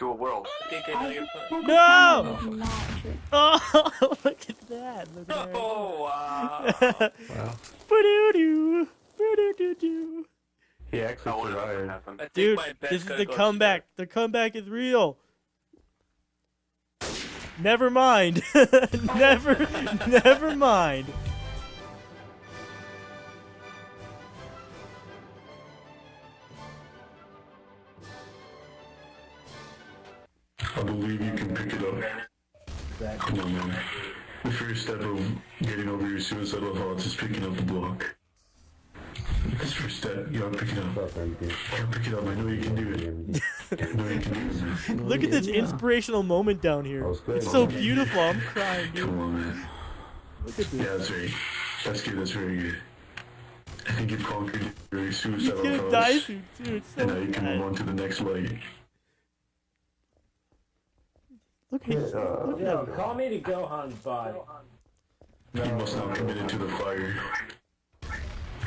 to a world. I think I know. No! Oh, look at that. Look at that. Oh, wow. Wow. Ba-doo-doo. Ba-doo-doo-doo. He actually wouldn't let that survived. happen. I think Dude, this is the go comeback. The comeback is real. Never mind. never, never mind. I believe you can pick it up. Come on, man. The first step of getting over your suicidal thoughts is picking up the block. That's first step. You gotta pick it up. You gotta pick it up. I know you can do it. I know you can do it. Look at this inspirational moment down here. It's so beautiful. I'm crying, dude. Come on, man. Look at Yeah, that's very. That's good. That's very good. I think you've conquered your suicidal gonna die thoughts. soon, too. It's so And now you can move on to the next leg. Look at look at Yo, call me to Gohan, bud. You must not commit into the fire.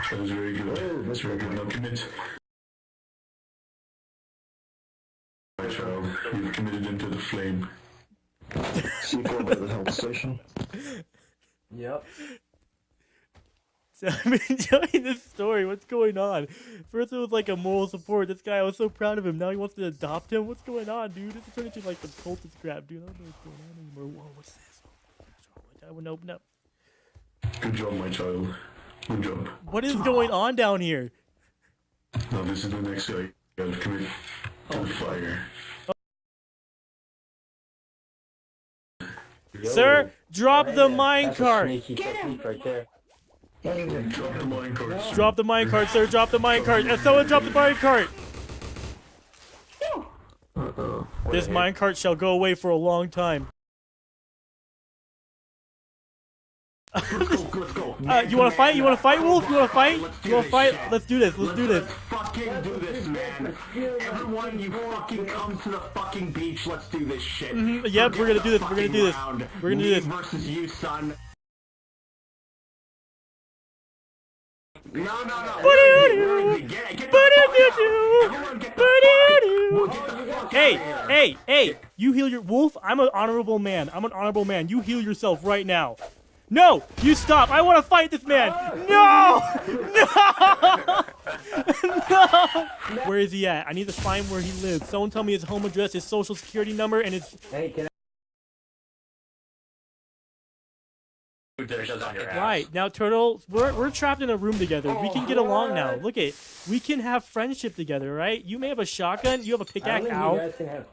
That is very good. That's very good. Now commit. My child, you've committed into the flame. C4 by the help station. Yep. So I'm enjoying this story. What's going on? First it was like a moral support. This guy, I was so proud of him. Now he wants to adopt him. What's going on, dude? This is turning into like the cultist crap, dude. I don't know what's going on anymore. Whoa, what's this? Oh, what's wrong with that? I wouldn't open up. Good job, my child. Good job. What is going ah. on down here? Now this is the next guy. You gotta commit to oh. the fire. Sir, drop the That's a minecart. Sneaky technique right there. Drop the minecart. Drop the minecart, sir. Drop the minecart. And someone drop the minecart. Uh-oh. This minecart shall go away for a long time. Let's go, let's go. Uh, you want to fight? You want to fight, Wolf? You want to fight? Let's do You want to this fight? Let's do this. Let's do this. Let's fucking do this, man. Everyone, you fucking come to the fucking beach. Let's do this shit. Mhm, yep, Forget we're gonna do this, we're gonna do this. We're gonna do this. versus you, son. Ba-doo-doo. fuck- get Hey, out of here. hey, hey! You heal your wolf. I'm an honorable man. I'm an honorable man. You heal yourself right now. No, you stop. I want to fight this man. No, no, no. Where is he at? I need to find where he lives. Someone tell me his home address, his social security number, and his. Hey, can Dude, there's just on your ass. Right now, Turtle, we're we're trapped in a room together. We can get oh, along now. Look at, we can have friendship together, right? You may have a shotgun. You have a I don't pickaxe. think you Ow. guys can have.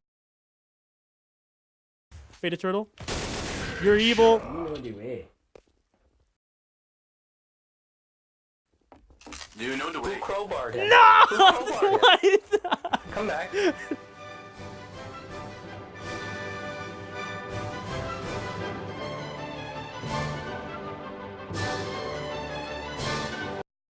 Faded Turtle. You're evil. You know do